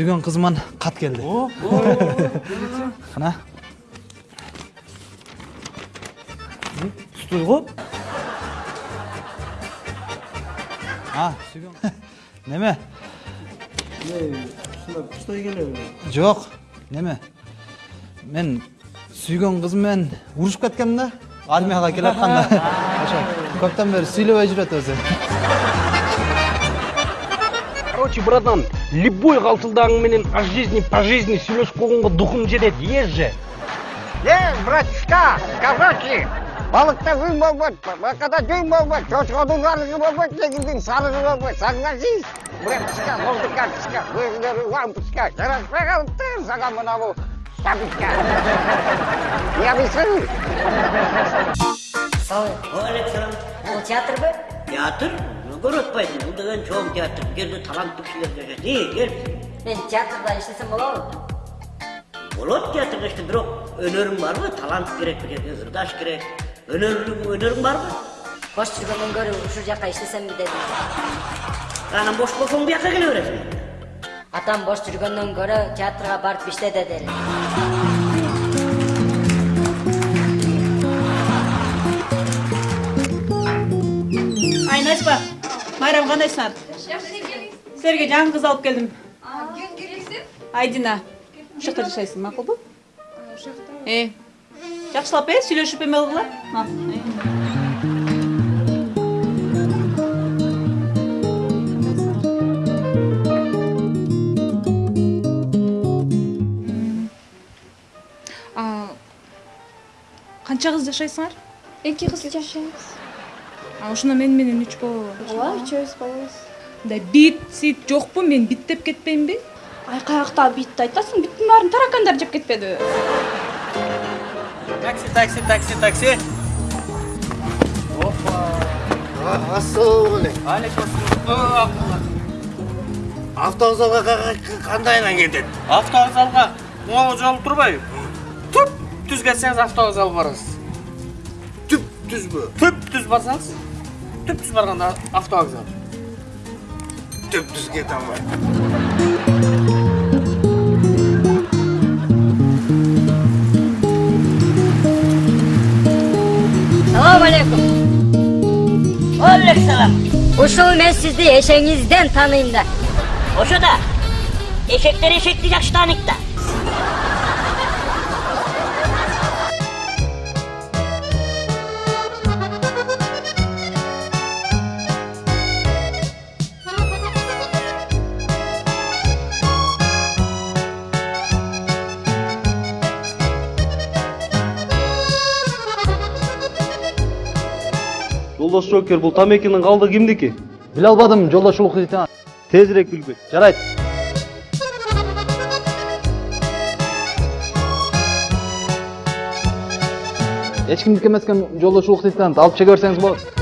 сүйгөн кызыман кат келди кана Стой го. а сүйгөн неме Стой келе. жок неме мен сүйгөн кызым менен урушуп кеткенмин да армияга келатканда ошо көптөн бери сүйлөбөй жүрөт өзү Короче, братан, любой калтылдагың менен о жизни по жизни сүйлөшүп койгонго духум жетет, еш же. Ей, братишка, короче, балыкта жүн болбойт, бакада жүн болбойт, чочкодун арыгы болбойт, кегилдин сарыгы болбойт. Согласись, братишка, музыкантишка, өзүлөрү лампочка, жарашпай калыптыр сага мына бул штабичка. Не объясню? Александр, бұл театр ба? Театр? Көрөтпайды. Бұл деген чоң театр. Бұл жерде талантты кісілер жүреді. Не, кел. Мен театрда иштесем болобу? Болады театрда işte, бирок өнөрүң барбы? Талант керек бұл жерде, ырдаш керек. Өнөрүң, өнөрүң барбы? Бош жүргөндөн көрү ушул жака иштесемби дедим. Анан бош болсоң жака келе бересиң. Атам бош жүргөндөн көрө театрга барып иште деди эле. айнашпа майрам кандайсыңар силерге жаңы кыз алып келдим айдина ушул жакта жашайсың макулбу э жакшылап э сүйлөшүп эме кылгыла Ал, э. А, канча кыз жашайсыңар эки кыз жашайбыз а ошондо мен менен үч болобу ооба үчөөбүз болобуз мындай бит сит жокпу мен биттеп кетпейинби ай каякта битти айтасың биттин баарын таракандар жеп кетпедиби Такси, такси, такси, такси. Ассалаумағалейкум. Алейкум Автовокзалға қандайынан кетеді? Автовокзалға оңалы жол турбай. Түп түз кетсеңиз автовокзал барасыз. Түп түз бі? Түп түз барсаңыз, түп түз барганда автовокзал. Түп түз кете алмайды. Салам алейкум. Алейкум Ушул мен сизди эшегиңизден тааныйм да. Ошо да. Эшектер эшекти жакшы тааныйт да. Жолдош Жокер, бул тамекинин калды кимдики? биле албадым жолдошулук лейтенант Тезирээк билбек. жарайт эч кимдики эмес экен жолдошулук лейтенант алып чеге берсеңиз болот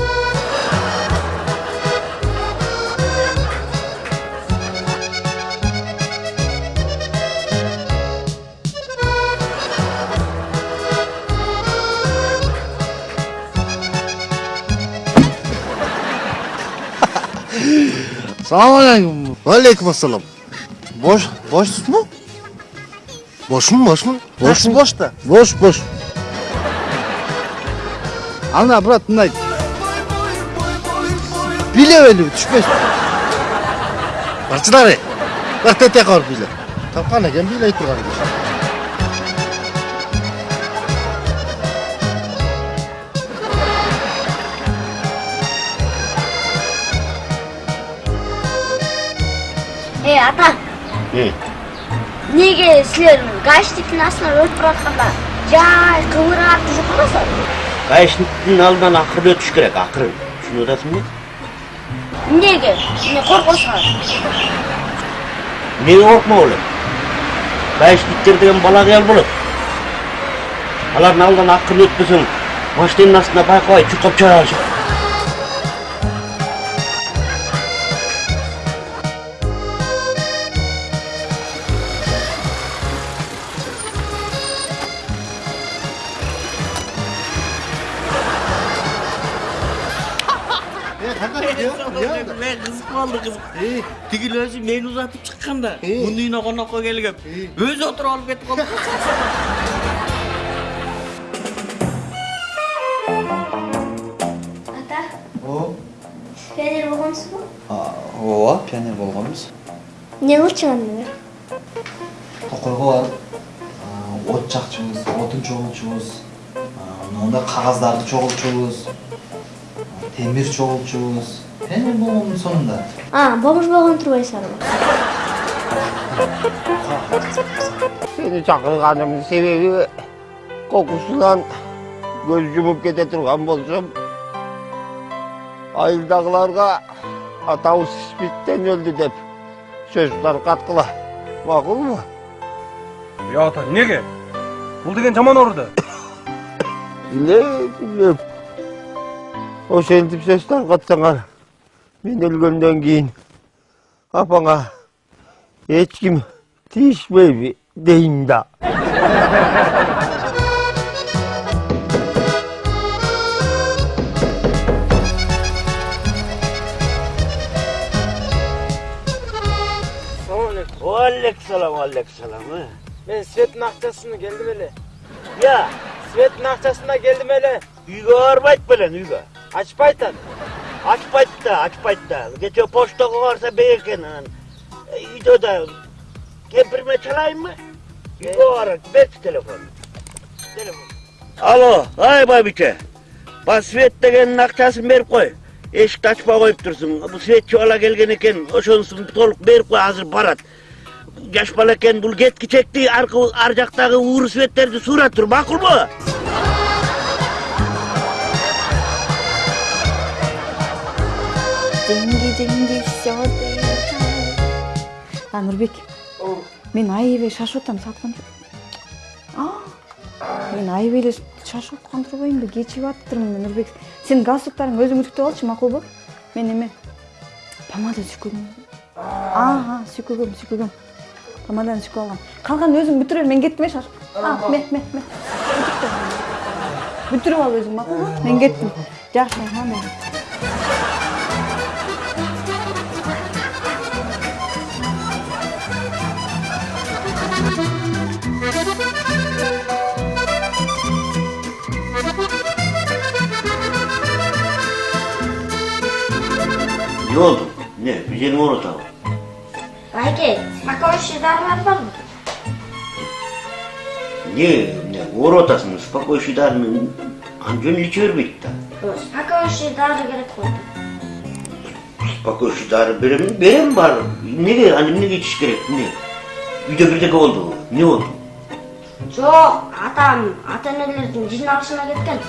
Салам алейкум. Ассалам. Бош, бошсыз му? Бошмун, бошмун. Бошмун, бош да. Бош, бош. Ана, брат, мындай. Билеп эле түшпөйсүң. Барчылары. Бак тете калып биле. Тапкан экен билей турган экен. Ата эмнеге силер гаишниктин астынан өтүп баратканда жай кыбырап жүрүп барасыңар Гаишниктин алдынан акырын өтүш керек, акырын. Түшүнүп атасыңбы? эмнеге эмне коркосуңар Эмнеге коркмо болот? Гаишниктер деген бала кыял болот. Алардын алдынан акырын өтпөсөң, машинанын астына байкабай чуркап чыгара алышат. кызык болду кызык тигил өзү мени узатып чыкканда мунун үйүнө конокко келгем өзү отуруп алып кетип калды ата о пионер болгонсузбу ооба пионер болгонбуз эмне кылчу анда токойго барып от жакчубуз отун чогулчубуз мындай кагаздарды чогулчубуз темир чогулчубуз пионер болгондун сонунда а бомж болгон турбайсыңарбы çakırganımın sebebi kokusundan göz yumup kete turgan bolsam ayıldagılarga atavuz ispitten öldü dep söz tarkatkıla. Makul mu? Ya ата, неге? Бул деген жаман ооруду. Bile O sen Ocean tipsestan katsana. Binilgönden giyin. Kafana. Ah. Hiç kim tiş baby deyin da. Aleykselam, aleykselam. Ben Svet nahçasını geldim hele. Ya? Svet nahçasına geldim hele. Uyga arbayt bilen, uyga. Ачпайт Açpayt da, açpayt da. Geçe poştoğa varsa beyken anан. Үйдө да кемпирме çalayım mı? Үйгө бар, бер телефон. Телефон. Alo, ay babiçe. Bak Svet degenin akçaсын berip koy. Eşikti açpa koyup dursun. Bu Svetçi ola gelgen eken, oşonsun toluk berip koy hazır barat. Yaş bala eken bul getki çekti, arka, arcaktagı uğur Svetlerdi surat dur, makul деньги деньги все а нурбек мен аябай шашып атам салкын мен аябай эле шашып аткан турбаймынбы кечигип атыптырмын нурбек сенин галстуктарыңды өзүң үтүктөп алчы макулбу мен эме помада сүйкөгөм ага сүйкөгөм сүйкөгөм помаданы сүйкөп алгам калганын өзүң бүтүрө бер мен кеттим э шашып ме ме ме бүтүрүп ал өзүң макулбу мен кеттим жакшы Oldu? Ne? Bir yerin orada mı? айке спокойствие дарылар барбы Не, не, оротасын, спокойший дарыны анжон иче бербейт да. спокойствие дары керек болду Спокойший дары берем, берем бар. Неге, аны эмнеге ичиш керек, эмне? Үйдө бирдеке болду, эмне болду? жок атам ата энелердин жиналышына кеткен